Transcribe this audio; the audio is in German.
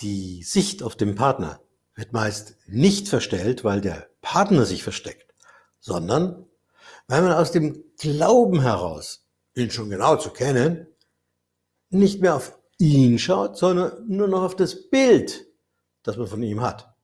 Die Sicht auf den Partner wird meist nicht verstellt, weil der Partner sich versteckt, sondern weil man aus dem Glauben heraus, ihn schon genau zu kennen, nicht mehr auf ihn schaut, sondern nur noch auf das Bild, das man von ihm hat.